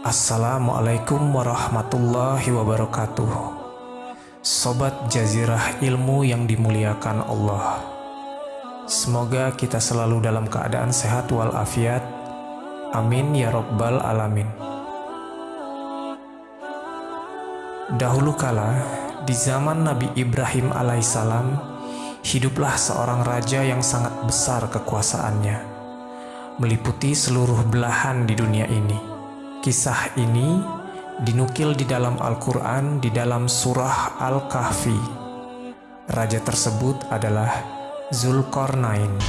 Assalamualaikum warahmatullahi wabarakatuh. Sobat Jazirah Ilmu yang dimuliakan Allah. Semoga kita selalu dalam keadaan sehat walafiat. Amin ya Rabbal Alamin. Dahulu kala, di zaman Nabi Ibrahim alaihissalam Hiduplah seorang raja yang sangat besar kekuasaannya Meliputi seluruh belahan di dunia ini Kisah ini dinukil di dalam Al-Quran di dalam surah Al-Kahfi. Raja tersebut adalah Zulkarnain.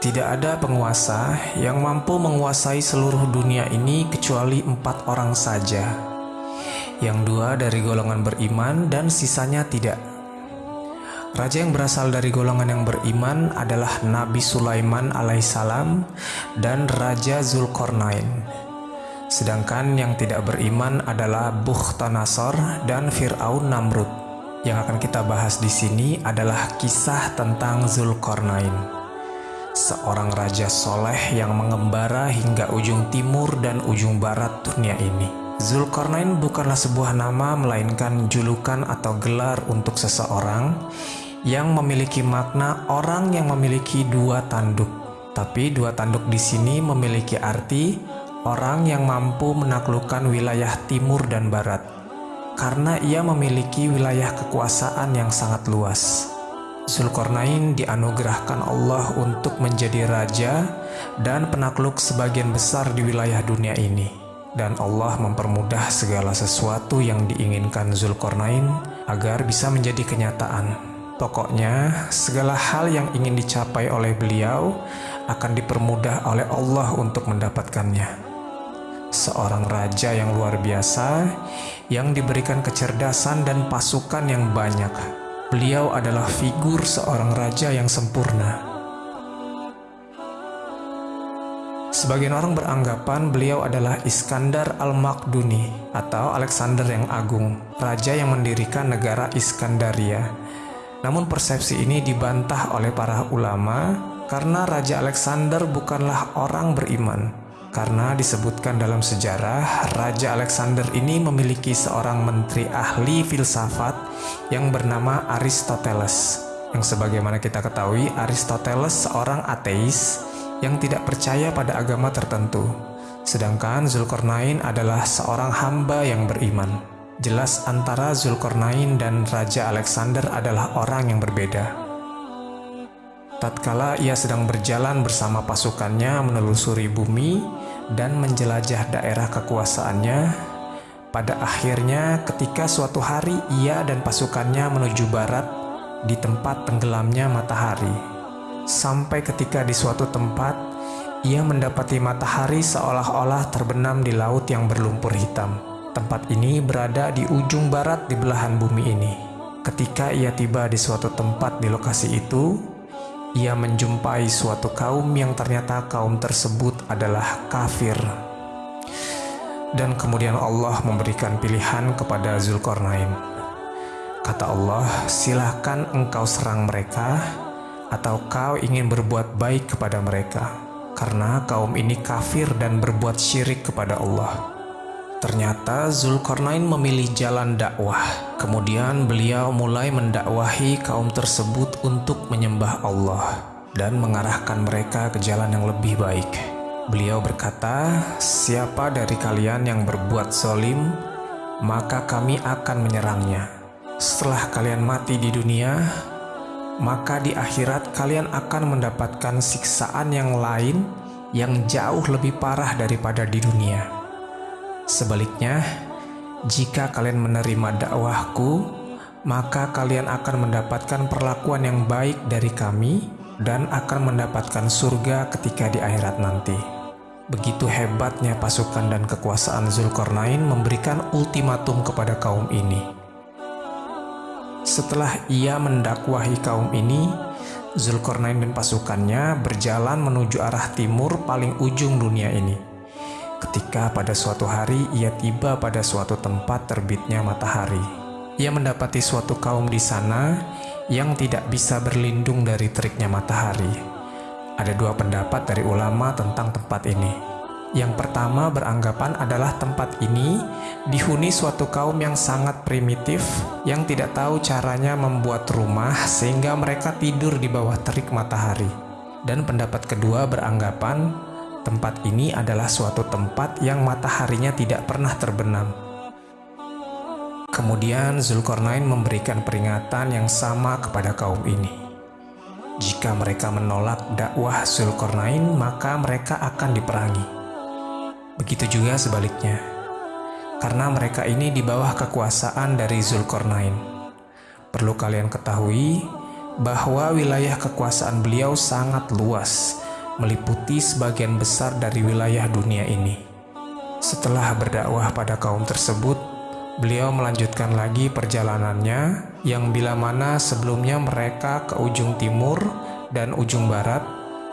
Tidak ada penguasa yang mampu menguasai seluruh dunia ini kecuali empat orang saja. Yang dua dari golongan beriman dan sisanya tidak. Raja yang berasal dari golongan yang beriman adalah Nabi Sulaiman alaihissalam dan Raja Zulkarnain. Sedangkan yang tidak beriman adalah Bukhtanasor dan Fir'aun Namrud. Yang akan kita bahas di sini adalah kisah tentang Zulkarnain. Seorang raja soleh yang mengembara hingga ujung timur dan ujung barat dunia ini. Zulkarnain bukanlah sebuah nama melainkan julukan atau gelar untuk seseorang yang memiliki makna orang yang memiliki dua tanduk. Tapi dua tanduk di sini memiliki arti orang yang mampu menaklukkan wilayah timur dan barat karena ia memiliki wilayah kekuasaan yang sangat luas. Zulkarnain dianugerahkan Allah untuk menjadi raja dan penakluk sebagian besar di wilayah dunia ini. Dan Allah mempermudah segala sesuatu yang diinginkan Zulkarnain agar bisa menjadi kenyataan. Pokoknya, segala hal yang ingin dicapai oleh beliau akan dipermudah oleh Allah untuk mendapatkannya. Seorang raja yang luar biasa yang diberikan kecerdasan dan pasukan yang banyak. Beliau adalah figur seorang raja yang sempurna. Sebagian orang beranggapan beliau adalah Iskandar Al-Makduni atau Alexander yang Agung, raja yang mendirikan negara Iskandaria namun persepsi ini dibantah oleh para ulama karena Raja Alexander bukanlah orang beriman. Karena disebutkan dalam sejarah, Raja Alexander ini memiliki seorang menteri ahli filsafat yang bernama Aristoteles. Yang sebagaimana kita ketahui, Aristoteles seorang ateis yang tidak percaya pada agama tertentu. Sedangkan Zulkarnain adalah seorang hamba yang beriman. Jelas antara Zulkarnain dan Raja Alexander adalah orang yang berbeda. Tatkala ia sedang berjalan bersama pasukannya menelusuri bumi dan menjelajah daerah kekuasaannya, pada akhirnya ketika suatu hari ia dan pasukannya menuju barat di tempat tenggelamnya matahari. Sampai ketika di suatu tempat, ia mendapati matahari seolah-olah terbenam di laut yang berlumpur hitam. Tempat ini berada di ujung barat di belahan bumi ini. Ketika ia tiba di suatu tempat di lokasi itu, ia menjumpai suatu kaum yang ternyata kaum tersebut adalah kafir. Dan kemudian Allah memberikan pilihan kepada Zulkarnain. Kata Allah, silahkan engkau serang mereka, atau kau ingin berbuat baik kepada mereka, karena kaum ini kafir dan berbuat syirik kepada Allah. Ternyata Zulkarnain memilih jalan dakwah. Kemudian beliau mulai mendakwahi kaum tersebut untuk menyembah Allah dan mengarahkan mereka ke jalan yang lebih baik. Beliau berkata, "Siapa dari kalian yang berbuat zolim, maka kami akan menyerangnya. Setelah kalian mati di dunia, maka di akhirat kalian akan mendapatkan siksaan yang lain yang jauh lebih parah daripada di dunia." Sebaliknya, jika kalian menerima dakwahku, maka kalian akan mendapatkan perlakuan yang baik dari kami dan akan mendapatkan surga ketika di akhirat nanti. Begitu hebatnya pasukan dan kekuasaan Zulkarnain memberikan ultimatum kepada kaum ini. Setelah ia mendakwahi kaum ini, Zulkarnain dan pasukannya berjalan menuju arah timur paling ujung dunia ini ketika pada suatu hari ia tiba pada suatu tempat terbitnya matahari. ia mendapati suatu kaum di sana yang tidak bisa berlindung dari teriknya matahari. Ada dua pendapat dari ulama tentang tempat ini. Yang pertama beranggapan adalah tempat ini dihuni suatu kaum yang sangat primitif yang tidak tahu caranya membuat rumah sehingga mereka tidur di bawah terik matahari. Dan pendapat kedua beranggapan tempat ini adalah suatu tempat yang mataharinya tidak pernah terbenam Kemudian Zulkarnain memberikan peringatan yang sama kepada kaum ini. Jika mereka menolak dakwah Zulkarnain, maka mereka akan diperangi. Begitu juga sebaliknya, karena mereka ini di bawah kekuasaan dari Zulkarnain. Perlu kalian ketahui bahwa wilayah kekuasaan beliau sangat luas, meliputi sebagian besar dari wilayah dunia ini. Setelah berdakwah pada kaum tersebut, Beliau melanjutkan lagi perjalanannya yang bila mana sebelumnya mereka ke ujung timur dan ujung barat,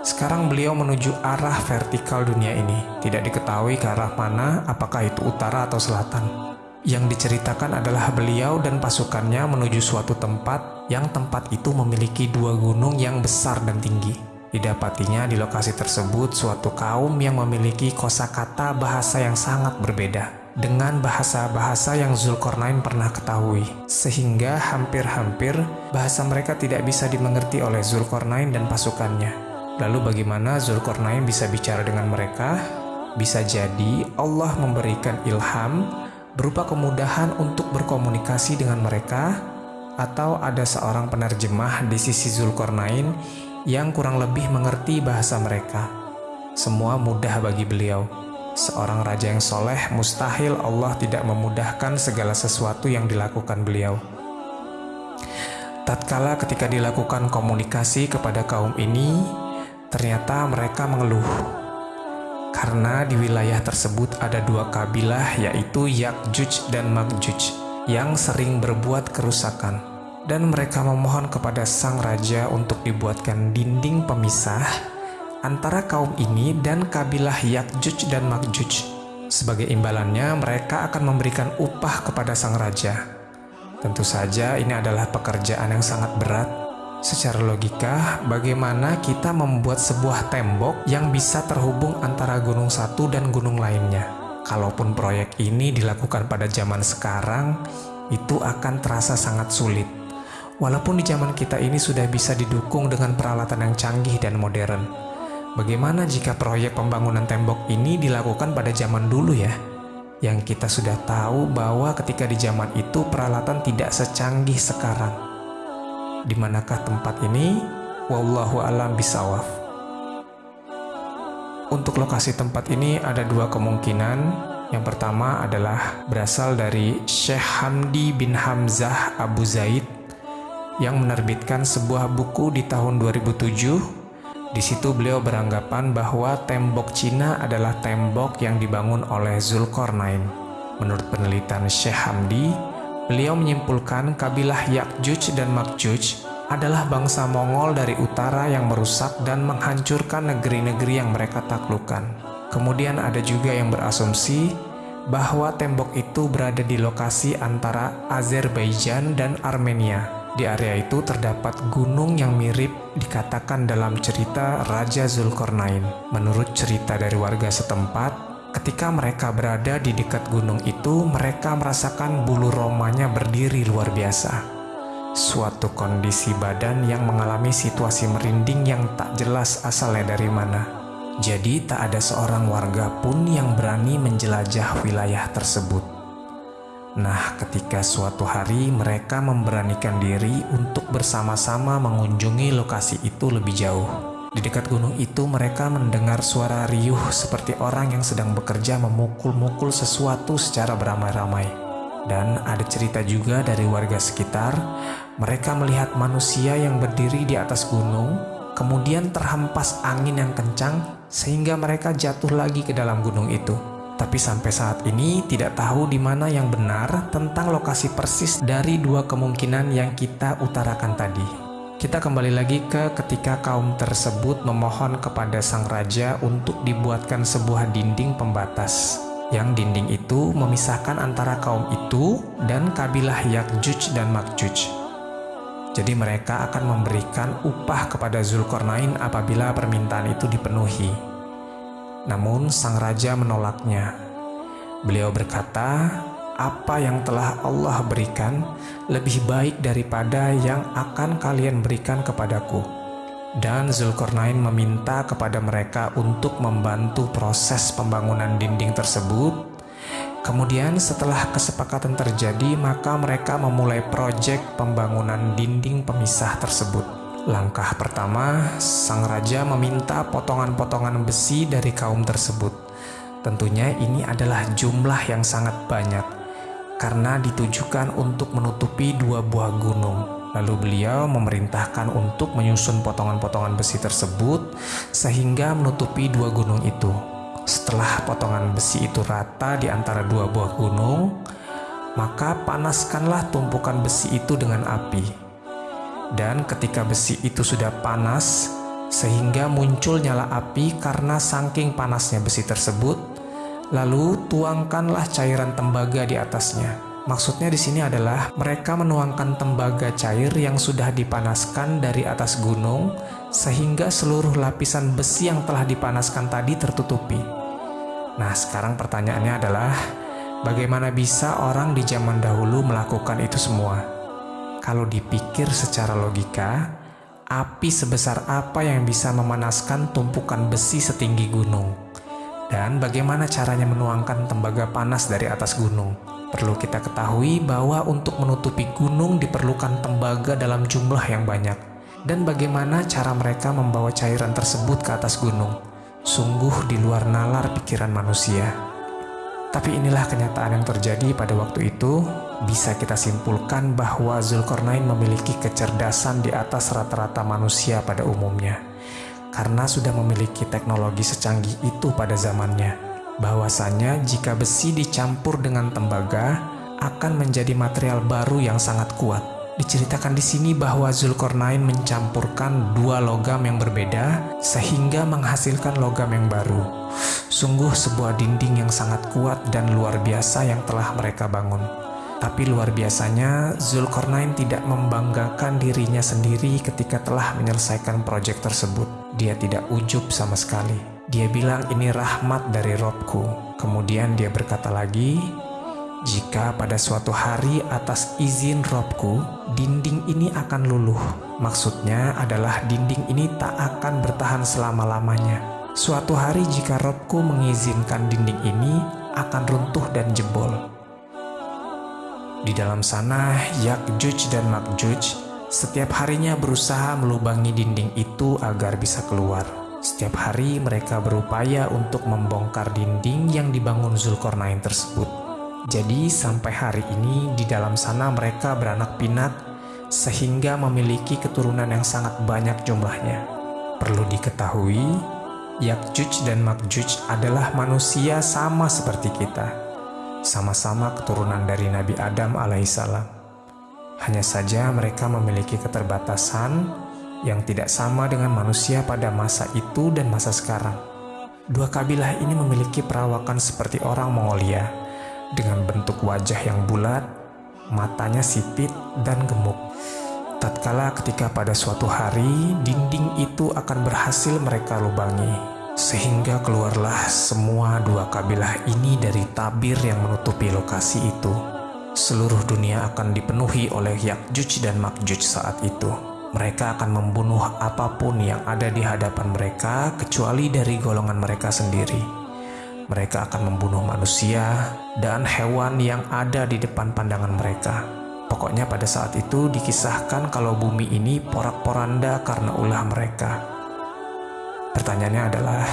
sekarang beliau menuju arah vertikal dunia ini. Tidak diketahui ke arah mana, apakah itu utara atau selatan. Yang diceritakan adalah beliau dan pasukannya menuju suatu tempat yang tempat itu memiliki dua gunung yang besar dan tinggi. Didapatinya di lokasi tersebut suatu kaum yang memiliki kosakata bahasa yang sangat berbeda dengan bahasa-bahasa yang Zulkarnain pernah ketahui, sehingga hampir-hampir bahasa mereka tidak bisa dimengerti oleh Zulkarnain dan pasukannya. Lalu bagaimana Zulkarnain bisa bicara dengan mereka? Bisa jadi Allah memberikan ilham berupa kemudahan untuk berkomunikasi dengan mereka atau ada seorang penerjemah di sisi Zulkarnain yang kurang lebih mengerti bahasa mereka. Semua mudah bagi beliau. Seorang raja yang soleh, mustahil Allah tidak memudahkan segala sesuatu yang dilakukan beliau. Tatkala ketika dilakukan komunikasi kepada kaum ini, ternyata mereka mengeluh. Karena di wilayah tersebut ada dua kabilah yaitu Yakjuj dan Makjuj yang sering berbuat kerusakan. Dan mereka memohon kepada sang raja untuk dibuatkan dinding pemisah antara kaum ini dan kabilah Yakjuj dan Makjuj. Sebagai imbalannya, mereka akan memberikan upah kepada sang raja. Tentu saja ini adalah pekerjaan yang sangat berat. Secara logika, bagaimana kita membuat sebuah tembok yang bisa terhubung antara gunung satu dan gunung lainnya? Kalaupun proyek ini dilakukan pada zaman sekarang, itu akan terasa sangat sulit. Walaupun di zaman kita ini sudah bisa didukung dengan peralatan yang canggih dan modern, Bagaimana jika proyek pembangunan tembok ini dilakukan pada zaman dulu ya? Yang kita sudah tahu bahwa ketika di zaman itu peralatan tidak secanggih sekarang. Di manakah tempat ini? Wallahu alam bisawaf. Untuk lokasi tempat ini ada dua kemungkinan. Yang pertama adalah berasal dari Syekh Hamdi bin Hamzah Abu Zaid yang menerbitkan sebuah buku di tahun 2007 di situ beliau beranggapan bahwa tembok Cina adalah tembok yang dibangun oleh Zulkarnain. Menurut penelitian Syekh Hamdi, beliau menyimpulkan kabilah Yakjuj dan Makjuj adalah bangsa Mongol dari utara yang merusak dan menghancurkan negeri-negeri yang mereka taklukkan. Kemudian ada juga yang berasumsi bahwa tembok itu berada di lokasi antara Azerbaijan dan Armenia di area itu terdapat gunung yang mirip dikatakan dalam cerita Raja Zulkarnain. Menurut cerita dari warga setempat, ketika mereka berada di dekat gunung itu, mereka merasakan bulu romanya berdiri luar biasa. Suatu kondisi badan yang mengalami situasi merinding yang tak jelas asalnya dari mana. Jadi tak ada seorang warga pun yang berani menjelajah wilayah tersebut. Nah, ketika suatu hari mereka memberanikan diri untuk bersama-sama mengunjungi lokasi itu lebih jauh. Di dekat gunung itu mereka mendengar suara riuh seperti orang yang sedang bekerja memukul-mukul sesuatu secara beramai-ramai. Dan ada cerita juga dari warga sekitar, mereka melihat manusia yang berdiri di atas gunung, kemudian terhempas angin yang kencang sehingga mereka jatuh lagi ke dalam gunung itu. Tapi sampai saat ini tidak tahu di mana yang benar tentang lokasi persis dari dua kemungkinan yang kita utarakan tadi. Kita kembali lagi ke ketika kaum tersebut memohon kepada sang raja untuk dibuatkan sebuah dinding pembatas. Yang dinding itu memisahkan antara kaum itu dan kabilah Yakjuj dan Makjuj. Jadi mereka akan memberikan upah kepada Zulkarnain apabila permintaan itu dipenuhi. Namun sang raja menolaknya. Beliau berkata, apa yang telah Allah berikan lebih baik daripada yang akan kalian berikan kepadaku. Dan Zulkarnain meminta kepada mereka untuk membantu proses pembangunan dinding tersebut. Kemudian setelah kesepakatan terjadi, maka mereka memulai proyek pembangunan dinding pemisah tersebut. Langkah pertama, sang raja meminta potongan-potongan besi dari kaum tersebut. Tentunya ini adalah jumlah yang sangat banyak karena ditujukan untuk menutupi dua buah gunung. Lalu beliau memerintahkan untuk menyusun potongan-potongan besi tersebut sehingga menutupi dua gunung itu. Setelah potongan besi itu rata di antara dua buah gunung, maka panaskanlah tumpukan besi itu dengan api. Dan ketika besi itu sudah panas, sehingga muncul nyala api karena saking panasnya besi tersebut, Lalu tuangkanlah cairan tembaga di atasnya. Maksudnya di sini adalah mereka menuangkan tembaga cair yang sudah dipanaskan dari atas gunung sehingga seluruh lapisan besi yang telah dipanaskan tadi tertutupi. Nah, sekarang pertanyaannya adalah bagaimana bisa orang di zaman dahulu melakukan itu semua? Kalau dipikir secara logika, api sebesar apa yang bisa memanaskan tumpukan besi setinggi gunung? Dan bagaimana caranya menuangkan tembaga panas dari atas gunung? Perlu kita ketahui bahwa untuk menutupi gunung diperlukan tembaga dalam jumlah yang banyak. Dan bagaimana cara mereka membawa cairan tersebut ke atas gunung? Sungguh di luar nalar pikiran manusia. Tapi inilah kenyataan yang terjadi pada waktu itu. Bisa kita simpulkan bahwa Zulkarnain memiliki kecerdasan di atas rata-rata manusia pada umumnya karena sudah memiliki teknologi secanggih itu pada zamannya. Bahwasanya jika besi dicampur dengan tembaga akan menjadi material baru yang sangat kuat. Diceritakan di sini bahwa Zulkarnain mencampurkan dua logam yang berbeda sehingga menghasilkan logam yang baru. Sungguh sebuah dinding yang sangat kuat dan luar biasa yang telah mereka bangun. Tapi luar biasanya, Zulkarnain tidak membanggakan dirinya sendiri ketika telah menyelesaikan proyek tersebut. Dia tidak ujub sama sekali. Dia bilang ini rahmat dari Robku. Kemudian dia berkata lagi, jika pada suatu hari atas izin Robku, dinding ini akan luluh. Maksudnya adalah dinding ini tak akan bertahan selama-lamanya. Suatu hari jika Robku mengizinkan dinding ini akan runtuh dan jebol. Di dalam sana, Yakjuj dan Makjuj setiap harinya berusaha melubangi dinding itu agar bisa keluar. Setiap hari mereka berupaya untuk membongkar dinding yang dibangun Zulkarnain tersebut. Jadi sampai hari ini di dalam sana mereka beranak pinak sehingga memiliki keturunan yang sangat banyak jumlahnya. Perlu diketahui, Yakjuj dan Makjuj adalah manusia sama seperti kita. Sama-sama keturunan dari Nabi Adam alaihissalam. Hanya saja mereka memiliki keterbatasan yang tidak sama dengan manusia pada masa itu dan masa sekarang. Dua kabilah ini memiliki perawakan seperti orang Mongolia dengan bentuk wajah yang bulat, matanya sipit dan gemuk. Tatkala ketika pada suatu hari dinding itu akan berhasil mereka lubangi, sehingga keluarlah semua dua kabilah ini dari tabir yang menutupi lokasi itu seluruh dunia akan dipenuhi oleh Yakjuj dan Makjuj saat itu. Mereka akan membunuh apa pun yang ada di hadapan mereka kecuali dari golongan mereka sendiri. Mereka akan membunuh manusia dan hewan yang ada di depan pandangan mereka. Pokoknya pada saat itu dikisahkan kalau bumi ini porak-poranda karena ulah mereka. Pertanyaannya adalah,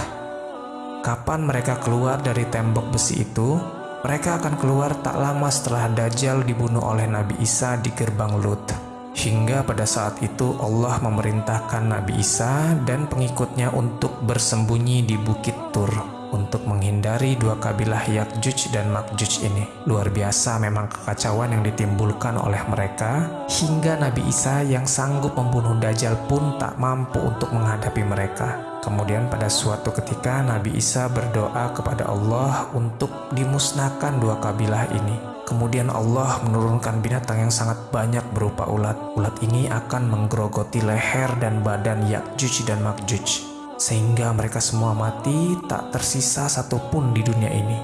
kapan mereka keluar dari tembok besi itu mereka akan keluar tak lama setelah Dajjal dibunuh oleh Nabi Isa di gerbang Lut. Hingga pada saat itu Allah memerintahkan Nabi Isa dan pengikutnya untuk bersembunyi di Bukit Tur. untuk menghindari dua kabilah Yakjuj dan Makjuj ini. Luar biasa memang kekacauan yang ditimbulkan oleh mereka, hingga Nabi Isa yang sanggup membunuh Dajjal pun tak mampu untuk menghadapi mereka. Kemudian pada suatu ketika Nabi Isa berdoa kepada Allah untuk dimusnahkan dua kabilah ini. Kemudian Allah menurunkan binatang yang sangat banyak berupa ulat. Ulat ini akan menggerogoti leher dan badan Yakjuj dan Makjuj. Sehingga mereka semua mati, tak tersisa satupun di dunia ini.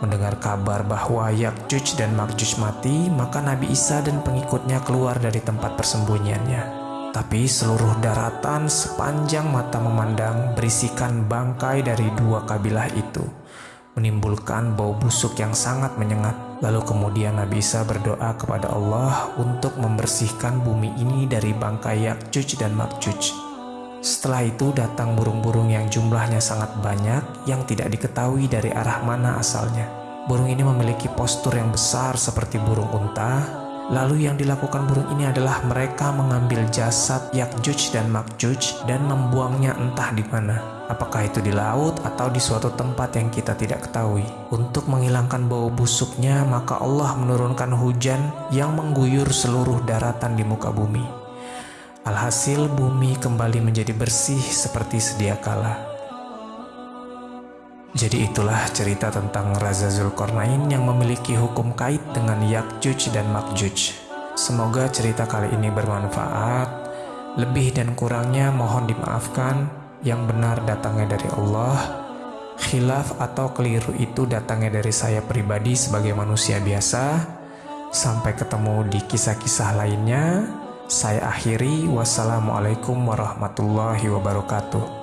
Mendengar kabar bahwa Yakjuj dan Makjuj mati, maka Nabi Isa dan pengikutnya keluar dari tempat persembunyiannya. Tapi seluruh daratan sepanjang mata memandang berisikan bangkai dari dua kabilah itu menimbulkan bau busuk yang sangat menyengat. Lalu kemudian Nabi Isa berdoa kepada Allah untuk membersihkan bumi ini dari bangkai Yakjuj dan Makjuj. Setelah itu datang burung-burung yang jumlahnya sangat banyak yang tidak diketahui dari arah mana asalnya. Burung ini memiliki postur yang besar seperti burung unta, Lalu yang dilakukan burung ini adalah mereka mengambil jasad Yakjuj dan Makjuj dan membuangnya entah di mana. Apakah itu di laut atau di suatu tempat yang kita tidak ketahui. Untuk menghilangkan bau busuknya, maka Allah menurunkan hujan yang mengguyur seluruh daratan di muka bumi. Alhasil bumi kembali menjadi bersih seperti sedia kala. Jadi itulah cerita tentang Raza Zulkarnain yang memiliki hukum kait dengan Yakjuj dan Makjuj. Semoga cerita kali ini bermanfaat. Lebih dan kurangnya mohon dimaafkan. Yang benar datangnya dari Allah. Khilaf atau keliru itu datangnya dari saya pribadi sebagai manusia biasa. Sampai ketemu di kisah-kisah lainnya. Saya akhiri. Wassalamualaikum warahmatullahi wabarakatuh.